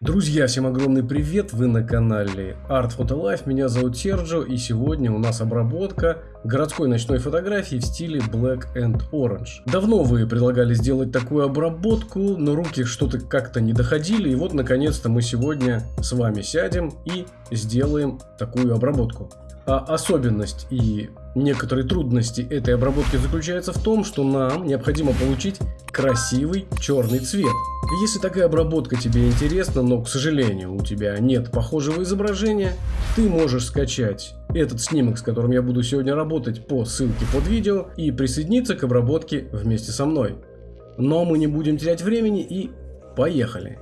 Друзья, всем огромный привет, вы на канале Art Photo Life, меня зовут Серджо и сегодня у нас обработка городской ночной фотографии в стиле Black and Orange. Давно вы предлагали сделать такую обработку, но руки что-то как-то не доходили и вот наконец-то мы сегодня с вами сядем и сделаем такую обработку. А особенность и некоторые трудности этой обработки заключаются в том, что нам необходимо получить красивый черный цвет. Если такая обработка тебе интересна, но, к сожалению, у тебя нет похожего изображения, ты можешь скачать этот снимок, с которым я буду сегодня работать по ссылке под видео и присоединиться к обработке вместе со мной. Но мы не будем терять времени и поехали!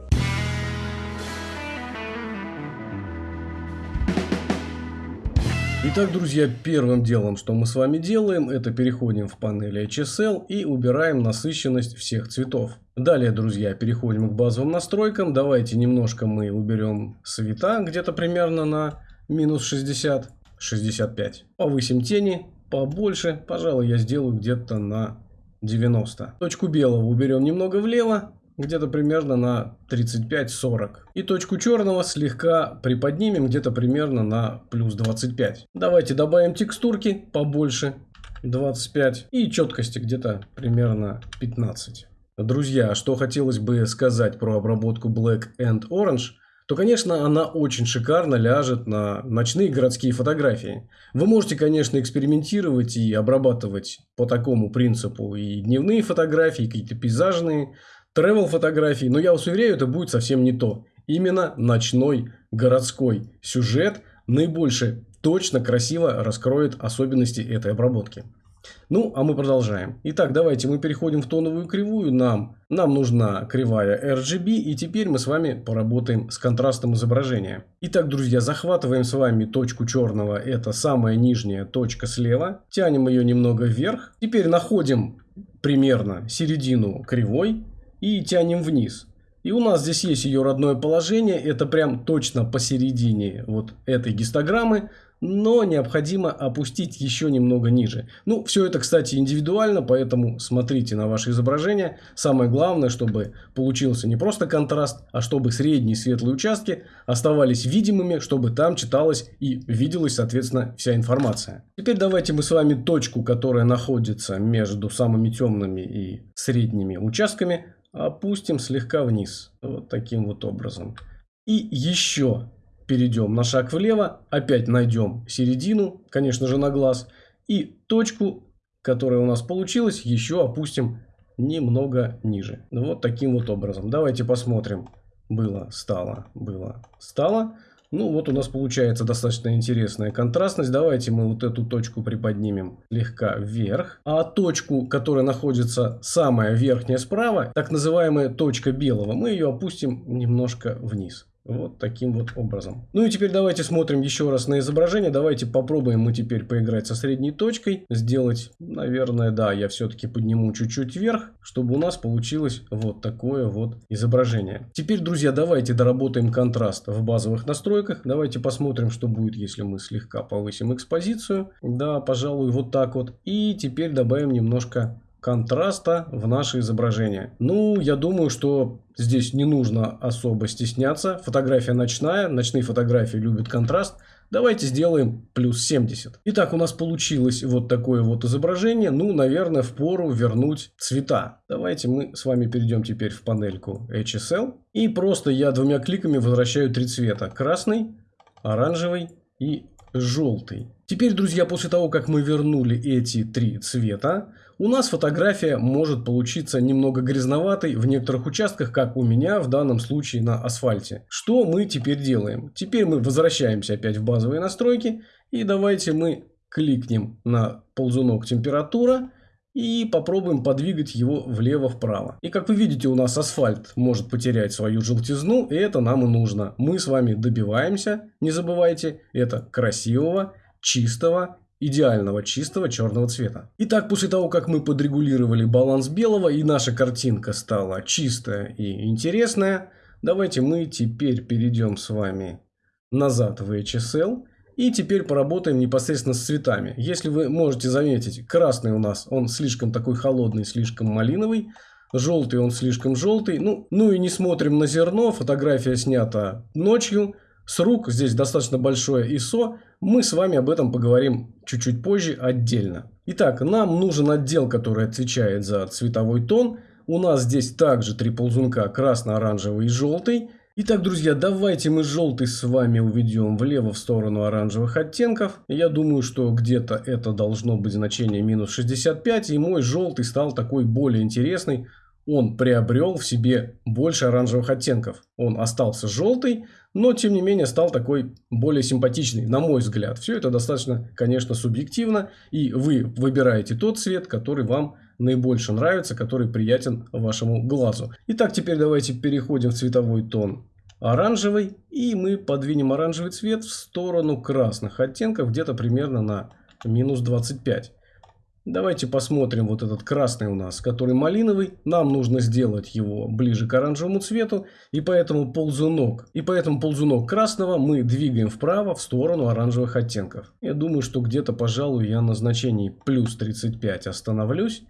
Итак, друзья, первым делом, что мы с вами делаем, это переходим в панель HSL и убираем насыщенность всех цветов. Далее, друзья, переходим к базовым настройкам. Давайте немножко мы уберем цвета, где-то примерно на минус 60, 65. Повысим тени побольше, пожалуй, я сделаю где-то на 90. Точку белого уберем немного влево, где-то примерно на 35-40. И точку черного слегка приподнимем где-то примерно на плюс 25. Давайте добавим текстурки побольше, 25. И четкости где-то примерно 15. Друзья, что хотелось бы сказать про обработку Black and Orange – то, конечно, она очень шикарно ляжет на ночные городские фотографии. Вы можете, конечно, экспериментировать и обрабатывать по такому принципу и дневные фотографии, какие-то пейзажные, travel фотографии, но я вас уверяю, это будет совсем не то. Именно ночной городской сюжет наибольше точно красиво раскроет особенности этой обработки. Ну, а мы продолжаем. Итак, давайте мы переходим в тоновую кривую. Нам, нам нужна кривая RGB. И теперь мы с вами поработаем с контрастом изображения. Итак, друзья, захватываем с вами точку черного. Это самая нижняя точка слева. Тянем ее немного вверх. Теперь находим примерно середину кривой и тянем вниз. И у нас здесь есть ее родное положение, это прям точно посередине вот этой гистограммы, но необходимо опустить еще немного ниже. Ну, все это, кстати, индивидуально, поэтому смотрите на ваше изображение. Самое главное, чтобы получился не просто контраст, а чтобы средние светлые участки оставались видимыми, чтобы там читалась и виделась, соответственно, вся информация. Теперь давайте мы с вами точку, которая находится между самыми темными и средними участками, опустим слегка вниз. Вот таким вот образом. И еще перейдем на шаг влево, опять найдем середину, конечно же на глаз, и точку, которая у нас получилась, еще опустим немного ниже. Вот таким вот образом. Давайте посмотрим. Было, стало, было, стало. Ну вот у нас получается достаточно интересная контрастность. Давайте мы вот эту точку приподнимем слегка вверх. А точку, которая находится самая верхняя справа, так называемая точка белого, мы ее опустим немножко вниз. Вот таким вот образом. Ну и теперь давайте смотрим еще раз на изображение. Давайте попробуем мы теперь поиграть со средней точкой. Сделать, наверное, да, я все-таки подниму чуть-чуть вверх, чтобы у нас получилось вот такое вот изображение. Теперь, друзья, давайте доработаем контраст в базовых настройках. Давайте посмотрим, что будет, если мы слегка повысим экспозицию. Да, пожалуй, вот так вот. И теперь добавим немножко контраста в наше изображение. Ну, я думаю, что здесь не нужно особо стесняться. Фотография ночная, ночные фотографии любят контраст. Давайте сделаем плюс 70. Итак, у нас получилось вот такое вот изображение. Ну, наверное, в пору вернуть цвета. Давайте мы с вами перейдем теперь в панельку HSL. И просто я двумя кликами возвращаю три цвета. Красный, оранжевый и желтый. Теперь, друзья, после того, как мы вернули эти три цвета, у нас фотография может получиться немного грязноватой в некоторых участках, как у меня в данном случае на асфальте. Что мы теперь делаем? Теперь мы возвращаемся опять в базовые настройки и давайте мы кликнем на ползунок температура и попробуем подвигать его влево-вправо. И как вы видите, у нас асфальт может потерять свою желтизну, и это нам и нужно. Мы с вами добиваемся, не забывайте, это красивого, чистого идеального чистого черного цвета. Итак, после того, как мы подрегулировали баланс белого и наша картинка стала чистая и интересная, давайте мы теперь перейдем с вами назад в HSL и теперь поработаем непосредственно с цветами. Если вы можете заметить, красный у нас, он слишком такой холодный, слишком малиновый, Желтый он слишком желтый. Ну, ну и не смотрим на зерно. Фотография снята ночью. С рук здесь достаточно большое ISO. Мы с вами об этом поговорим чуть-чуть позже отдельно. Итак, нам нужен отдел, который отвечает за цветовой тон. У нас здесь также три ползунка красно-оранжевый и желтый. Итак, друзья, давайте мы желтый с вами уведем влево в сторону оранжевых оттенков. Я думаю, что где-то это должно быть значение минус 65. И мой желтый стал такой более интересный. Он приобрел в себе больше оранжевых оттенков. Он остался желтый, но тем не менее стал такой более симпатичный, на мой взгляд. Все это достаточно, конечно, субъективно. И вы выбираете тот цвет, который вам наибольше нравится, который приятен вашему глазу. Итак, теперь давайте переходим в цветовой тон оранжевый. И мы подвинем оранжевый цвет в сторону красных оттенков, где-то примерно на минус 25. Давайте посмотрим вот этот красный у нас, который малиновый. Нам нужно сделать его ближе к оранжевому цвету. И поэтому ползунок, и поэтому ползунок красного мы двигаем вправо в сторону оранжевых оттенков. Я думаю, что где-то, пожалуй, я на значении плюс 35 остановлюсь.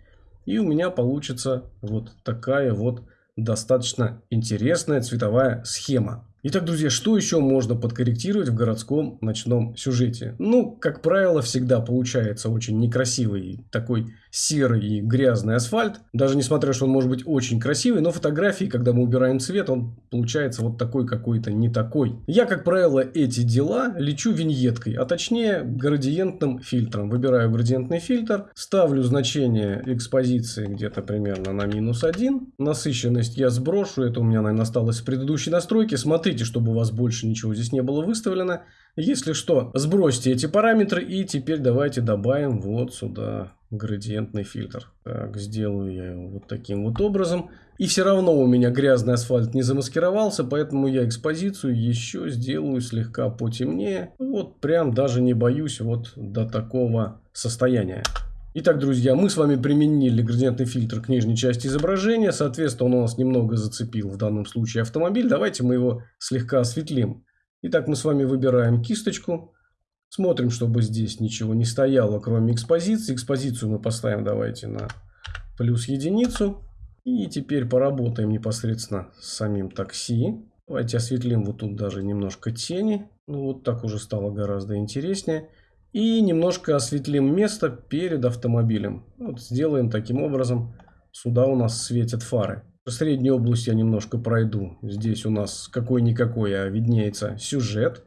И у меня получится вот такая вот достаточно интересная цветовая схема. Итак, друзья, что еще можно подкорректировать в городском ночном сюжете? Ну, как правило, всегда получается очень некрасивый такой серый и грязный асфальт. Даже несмотря, что он может быть очень красивый, но фотографии, когда мы убираем цвет, он получается вот такой какой-то не такой. Я, как правило, эти дела лечу виньеткой, а точнее градиентным фильтром. Выбираю градиентный фильтр, ставлю значение экспозиции где-то примерно на минус 1. Насыщенность я сброшу, это у меня, наверное, осталось с предыдущей настройки. Смотрите, Смотрите, чтобы у вас больше ничего здесь не было выставлено. Если что, сбросьте эти параметры и теперь давайте добавим вот сюда градиентный фильтр. Так, сделаю я его вот таким вот образом. И все равно у меня грязный асфальт не замаскировался, поэтому я экспозицию еще сделаю слегка потемнее. Вот прям даже не боюсь вот до такого состояния. Итак, друзья, мы с вами применили градиентный фильтр к нижней части изображения. Соответственно, он у нас немного зацепил в данном случае автомобиль. Давайте мы его слегка осветлим. Итак, мы с вами выбираем кисточку. Смотрим, чтобы здесь ничего не стояло, кроме экспозиции. Экспозицию мы поставим, давайте, на плюс единицу. И теперь поработаем непосредственно с самим такси. Давайте осветлим вот тут даже немножко тени. Ну, вот так уже стало гораздо интереснее. И немножко осветлим место перед автомобилем. Вот сделаем таким образом. Сюда у нас светят фары. Среднюю область я немножко пройду. Здесь у нас какой-никакой, а виднеется сюжет.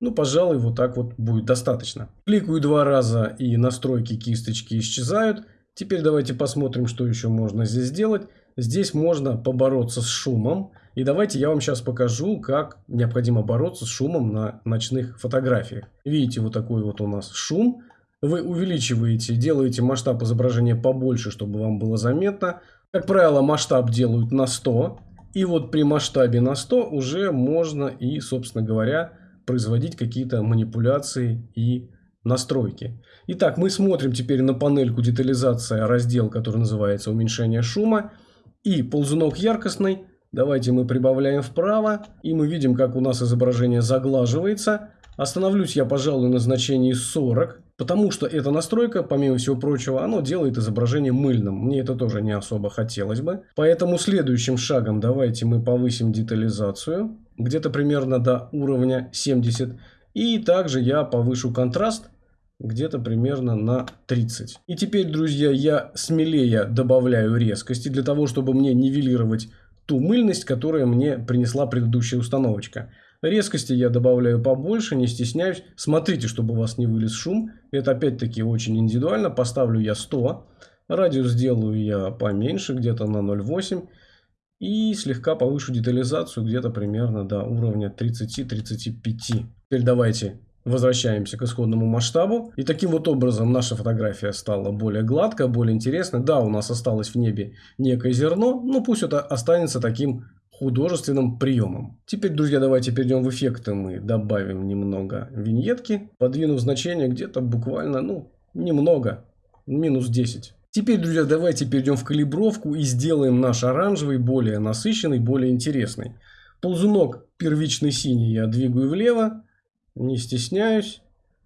Ну, пожалуй, вот так вот будет достаточно. Кликаю два раза и настройки кисточки исчезают. Теперь давайте посмотрим, что еще можно здесь сделать. Здесь можно побороться с шумом. И давайте я вам сейчас покажу, как необходимо бороться с шумом на ночных фотографиях. Видите, вот такой вот у нас шум. Вы увеличиваете, делаете масштаб изображения побольше, чтобы вам было заметно. Как правило, масштаб делают на 100. И вот при масштабе на 100 уже можно и, собственно говоря, производить какие-то манипуляции и настройки. Итак, мы смотрим теперь на панельку детализация, раздел, который называется уменьшение шума. И ползунок яркостный Давайте мы прибавляем вправо, и мы видим, как у нас изображение заглаживается. Остановлюсь я, пожалуй, на значении 40, потому что эта настройка, помимо всего прочего, оно делает изображение мыльным. Мне это тоже не особо хотелось бы. Поэтому следующим шагом давайте мы повысим детализацию, где-то примерно до уровня 70. И также я повышу контраст где-то примерно на 30. И теперь, друзья, я смелее добавляю резкости для того, чтобы мне нивелировать ту мыльность, которая мне принесла предыдущая установочка. Резкости я добавляю побольше, не стесняюсь. Смотрите, чтобы у вас не вылез шум. Это опять-таки очень индивидуально. Поставлю я 100. Радиус сделаю я поменьше, где-то на 0,8. И слегка повышу детализацию где-то примерно до уровня 30-35. Теперь давайте Возвращаемся к исходному масштабу. И таким вот образом наша фотография стала более гладкая, более интересной. Да, у нас осталось в небе некое зерно, но пусть это останется таким художественным приемом. Теперь, друзья, давайте перейдем в эффекты. Мы добавим немного виньетки, подвинув значение где-то буквально, ну, немного, минус 10. Теперь, друзья, давайте перейдем в калибровку и сделаем наш оранжевый более насыщенный, более интересный. Ползунок первичный синий я двигаю влево, не стесняюсь.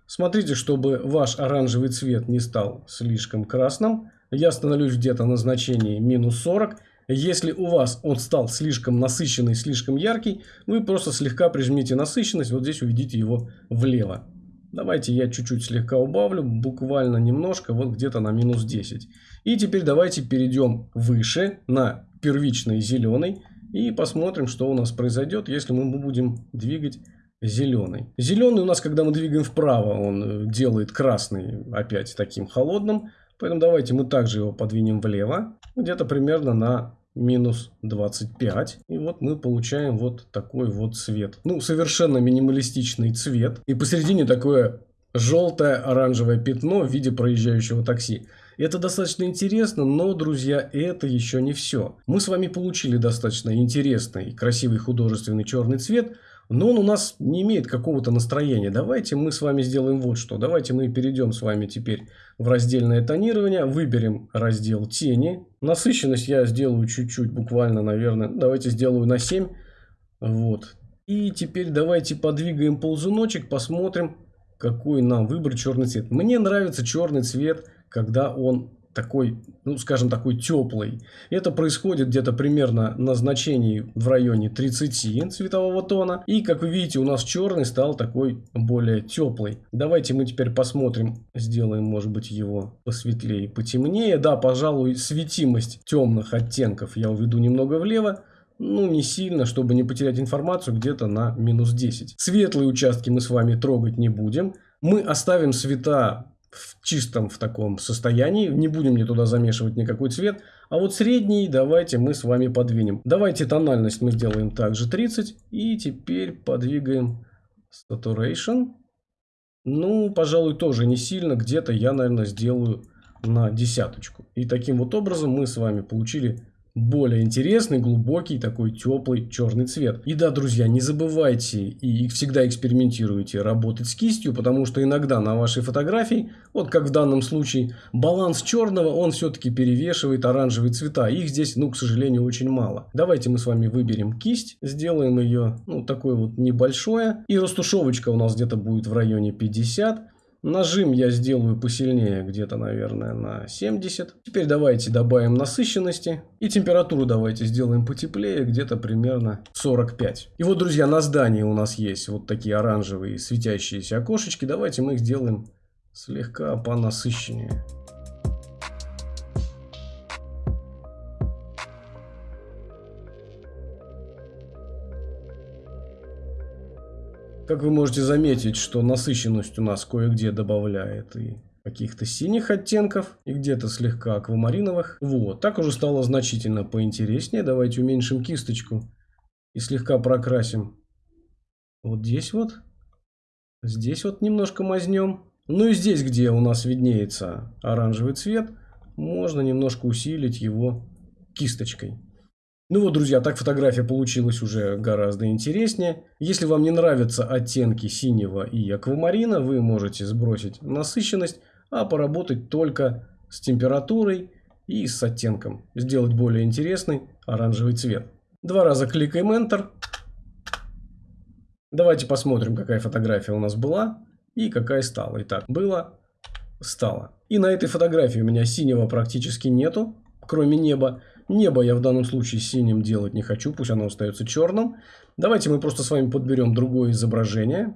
Смотрите, чтобы ваш оранжевый цвет не стал слишком красным. Я становлюсь где-то на значении минус 40. Если у вас он стал слишком насыщенный, слишком яркий, вы просто слегка прижмите насыщенность, вот здесь уведите его влево. Давайте я чуть-чуть слегка убавлю, буквально немножко, вот где-то на минус 10. И теперь давайте перейдем выше на первичный зеленый и посмотрим, что у нас произойдет, если мы будем двигать зеленый. Зеленый у нас, когда мы двигаем вправо, он э, делает красный опять таким холодным. Поэтому давайте мы также его подвинем влево, где-то примерно на минус 25. И вот мы получаем вот такой вот цвет. Ну, совершенно минималистичный цвет. И посередине такое желтое оранжевое пятно в виде проезжающего такси. Это достаточно интересно, но, друзья, это еще не все. Мы с вами получили достаточно интересный, красивый художественный черный цвет, но он у нас не имеет какого-то настроения. Давайте мы с вами сделаем вот что. Давайте мы перейдем с вами теперь в раздельное тонирование, выберем раздел тени. Насыщенность я сделаю чуть-чуть, буквально, наверное, давайте сделаю на 7. Вот. И теперь давайте подвигаем ползуночек, посмотрим, какой нам выбрать черный цвет. Мне нравится черный цвет, когда он такой, ну, скажем, такой теплый. Это происходит где-то примерно на значении в районе 30 цветового тона. И, как вы видите, у нас черный стал такой более теплый. Давайте мы теперь посмотрим, сделаем, может быть, его посветлее, потемнее. Да, пожалуй, светимость темных оттенков я уведу немного влево. Ну, не сильно, чтобы не потерять информацию, где-то на минус 10. Светлые участки мы с вами трогать не будем. Мы оставим цвета в чистом в таком состоянии. Не будем мне туда замешивать никакой цвет. А вот средний давайте мы с вами подвинем. Давайте тональность мы сделаем также 30. И теперь подвигаем saturation. Ну, пожалуй, тоже не сильно. Где-то я, наверное, сделаю на десяточку. И таким вот образом мы с вами получили более интересный, глубокий, такой теплый черный цвет. И да, друзья, не забывайте и всегда экспериментируйте работать с кистью, потому что иногда на вашей фотографии, вот как в данном случае, баланс черного, он все-таки перевешивает оранжевые цвета. Их здесь, ну, к сожалению, очень мало. Давайте мы с вами выберем кисть, сделаем ее, ну, такое вот небольшое. И растушевочка у нас где-то будет в районе 50. Нажим я сделаю посильнее, где-то, наверное, на 70. Теперь давайте добавим насыщенности. И температуру давайте сделаем потеплее, где-то примерно 45. И вот, друзья, на здании у нас есть вот такие оранжевые светящиеся окошечки. Давайте мы их сделаем слегка понасыщеннее. Как вы можете заметить, что насыщенность у нас кое-где добавляет и каких-то синих оттенков и где-то слегка аквамариновых. Вот, так уже стало значительно поинтереснее. Давайте уменьшим кисточку и слегка прокрасим. Вот здесь вот. Здесь вот немножко мазнем. Ну и здесь, где у нас виднеется оранжевый цвет, можно немножко усилить его кисточкой. Ну вот, друзья, так фотография получилась уже гораздо интереснее. Если вам не нравятся оттенки синего и аквамарина, вы можете сбросить насыщенность, а поработать только с температурой и с оттенком. Сделать более интересный оранжевый цвет. Два раза кликаем Enter. Давайте посмотрим, какая фотография у нас была и какая стала. Итак, было, стало. И на этой фотографии у меня синего практически нету, кроме неба. Небо я в данном случае синим делать не хочу, пусть оно остается черным. Давайте мы просто с вами подберем другое изображение.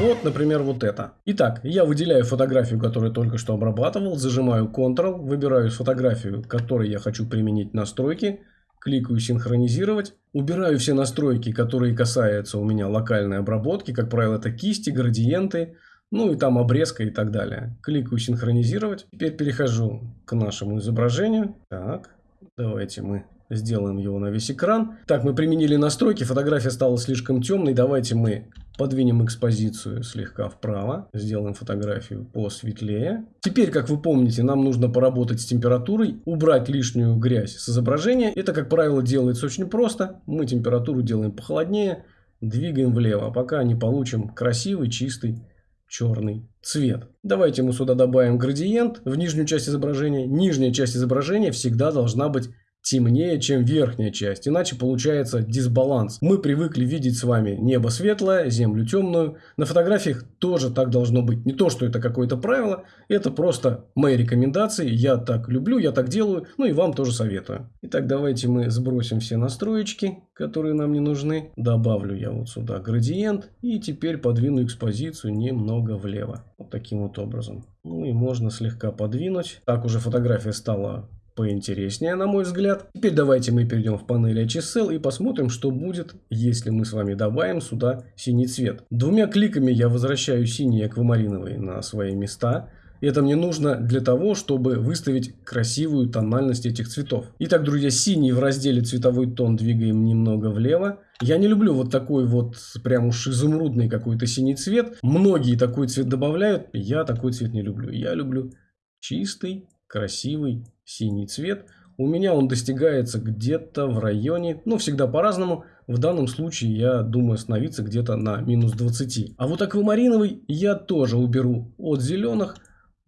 Вот, например, вот это. Итак, я выделяю фотографию, которую только что обрабатывал, зажимаю Ctrl, выбираю фотографию, которой я хочу применить настройки, кликаю «Синхронизировать», убираю все настройки, которые касаются у меня локальной обработки, как правило, это кисти, градиенты, ну и там обрезка и так далее. Кликаю синхронизировать. Теперь перехожу к нашему изображению. Так, давайте мы сделаем его на весь экран. Так, мы применили настройки, фотография стала слишком темной. Давайте мы подвинем экспозицию слегка вправо. Сделаем фотографию посветлее. Теперь, как вы помните, нам нужно поработать с температурой, убрать лишнюю грязь с изображения. Это, как правило, делается очень просто. Мы температуру делаем похолоднее, двигаем влево, пока не получим красивый, чистый черный цвет. Давайте мы сюда добавим градиент в нижнюю часть изображения. Нижняя часть изображения всегда должна быть темнее, чем верхняя часть. Иначе получается дисбаланс. Мы привыкли видеть с вами небо светлое, землю темную. На фотографиях тоже так должно быть. Не то, что это какое-то правило, это просто мои рекомендации. Я так люблю, я так делаю, ну и вам тоже советую. Итак, давайте мы сбросим все настроечки, которые нам не нужны. Добавлю я вот сюда градиент и теперь подвину экспозицию немного влево. Вот таким вот образом. Ну и можно слегка подвинуть. Так уже фотография стала поинтереснее, на мой взгляд. Теперь давайте мы перейдем в панель HSL и посмотрим, что будет, если мы с вами добавим сюда синий цвет. Двумя кликами я возвращаю синий аквамариновый на свои места. Это мне нужно для того, чтобы выставить красивую тональность этих цветов. Итак, друзья, синий в разделе цветовой тон двигаем немного влево. Я не люблю вот такой вот прям уж изумрудный какой-то синий цвет. Многие такой цвет добавляют, я такой цвет не люблю. Я люблю чистый, красивый синий цвет. У меня он достигается где-то в районе, ну всегда по-разному. В данном случае я думаю остановиться где-то на минус 20. А вот аквамариновый я тоже уберу от зеленых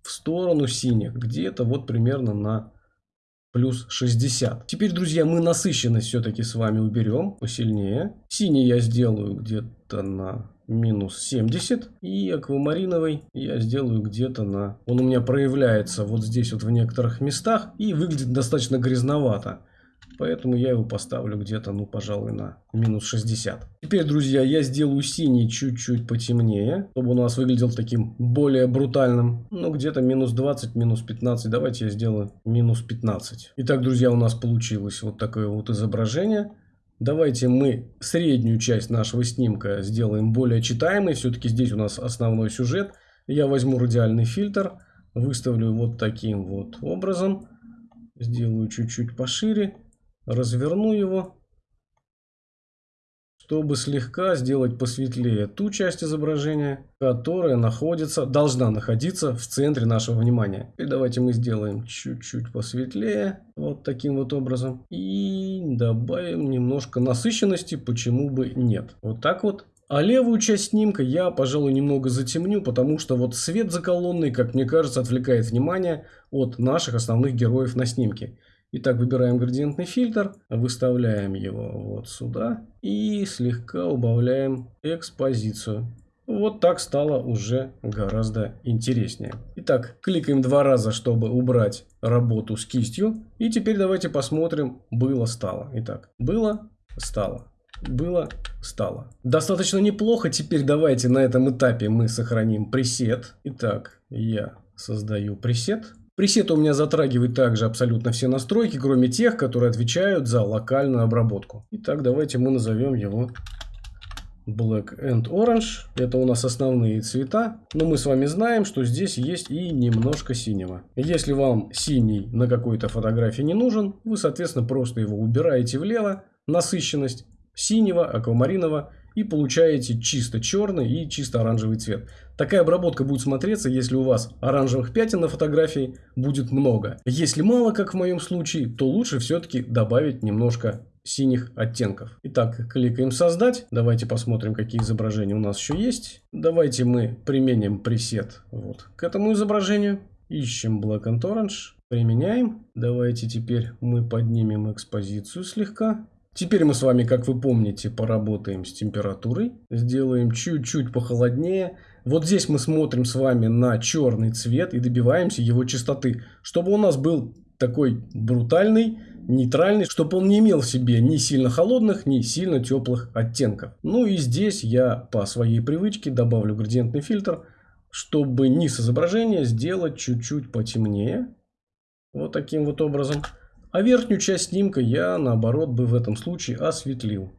в сторону синих. Где-то вот примерно на плюс 60. Теперь, друзья, мы насыщенность все-таки с вами уберем посильнее. Синий я сделаю где-то на минус 70. И аквамариновый я сделаю где-то на... Он у меня проявляется вот здесь вот в некоторых местах и выглядит достаточно грязновато. Поэтому я его поставлю где-то, ну, пожалуй, на минус 60. Теперь, друзья, я сделаю синий чуть-чуть потемнее, чтобы у нас выглядел таким более брутальным. Ну, где-то минус 20, минус 15. Давайте я сделаю минус 15. Итак, друзья, у нас получилось вот такое вот изображение. Давайте мы среднюю часть нашего снимка сделаем более читаемой. Все-таки здесь у нас основной сюжет. Я возьму радиальный фильтр, выставлю вот таким вот образом. Сделаю чуть-чуть пошире, разверну его чтобы слегка сделать посветлее ту часть изображения, которая находится, должна находиться в центре нашего внимания. И давайте мы сделаем чуть-чуть посветлее, вот таким вот образом. И добавим немножко насыщенности, почему бы нет. Вот так вот. А левую часть снимка я, пожалуй, немного затемню, потому что вот свет за колонной, как мне кажется, отвлекает внимание от наших основных героев на снимке. Итак, выбираем градиентный фильтр, выставляем его вот сюда и слегка убавляем экспозицию. Вот так стало уже гораздо интереснее. Итак, кликаем два раза, чтобы убрать работу с кистью. И теперь давайте посмотрим, было-стало. Итак, было, стало. Было, стало. Достаточно неплохо. Теперь давайте на этом этапе мы сохраним пресет. Итак, я создаю пресет. Пресет у меня затрагивает также абсолютно все настройки, кроме тех, которые отвечают за локальную обработку. Итак, давайте мы назовем его Black and Orange. Это у нас основные цвета. Но мы с вами знаем, что здесь есть и немножко синего. Если вам синий на какой-то фотографии не нужен, вы, соответственно, просто его убираете влево. Насыщенность синего, аквамаринового и получаете чисто черный и чисто оранжевый цвет. Такая обработка будет смотреться, если у вас оранжевых пятен на фотографии будет много. Если мало, как в моем случае, то лучше все-таки добавить немножко синих оттенков. Итак, кликаем создать. Давайте посмотрим, какие изображения у нас еще есть. Давайте мы применим пресет вот к этому изображению. Ищем Black and Orange. Применяем. Давайте теперь мы поднимем экспозицию слегка. Теперь мы с вами, как вы помните, поработаем с температурой. Сделаем чуть-чуть похолоднее. Вот здесь мы смотрим с вами на черный цвет и добиваемся его чистоты. Чтобы у нас был такой брутальный, нейтральный, чтобы он не имел в себе ни сильно холодных, ни сильно теплых оттенков. Ну и здесь я по своей привычке добавлю градиентный фильтр, чтобы низ изображения сделать чуть-чуть потемнее. Вот таким вот образом. А верхнюю часть снимка я, наоборот, бы в этом случае осветлил.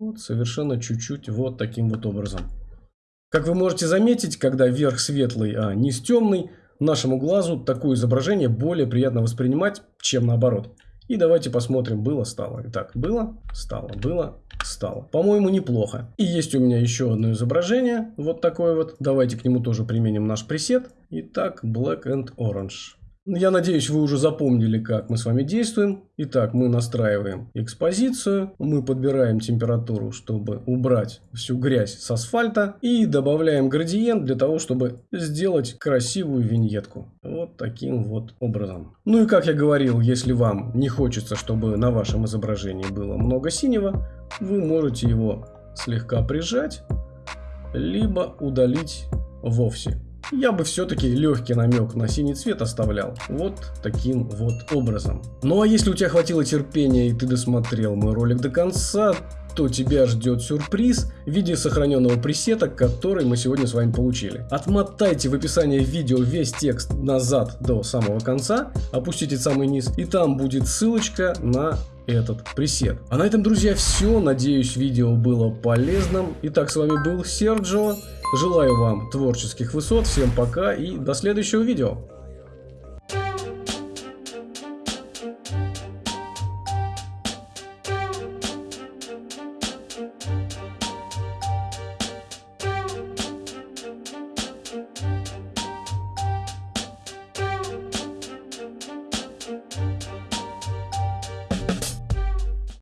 Вот совершенно чуть-чуть вот таким вот образом. Как вы можете заметить, когда верх светлый, а низ темный, нашему глазу такое изображение более приятно воспринимать, чем наоборот. И давайте посмотрим, было, стало. Итак, было, стало, было, стало. По-моему, неплохо. И есть у меня еще одно изображение, вот такое вот. Давайте к нему тоже применим наш пресет. Итак, Black and Orange. Я надеюсь, вы уже запомнили, как мы с вами действуем. Итак, мы настраиваем экспозицию, мы подбираем температуру, чтобы убрать всю грязь с асфальта и добавляем градиент для того, чтобы сделать красивую виньетку. Вот таким вот образом. Ну и как я говорил, если вам не хочется, чтобы на вашем изображении было много синего, вы можете его слегка прижать, либо удалить вовсе я бы все-таки легкий намек на синий цвет оставлял. Вот таким вот образом. Ну а если у тебя хватило терпения и ты досмотрел мой ролик до конца, то тебя ждет сюрприз в виде сохраненного пресета, который мы сегодня с вами получили. Отмотайте в описании видео весь текст назад до самого конца, опустите самый низ, и там будет ссылочка на этот пресет. А на этом, друзья, все. Надеюсь, видео было полезным. Итак, с вами был Серджо. Желаю вам творческих высот, всем пока и до следующего видео.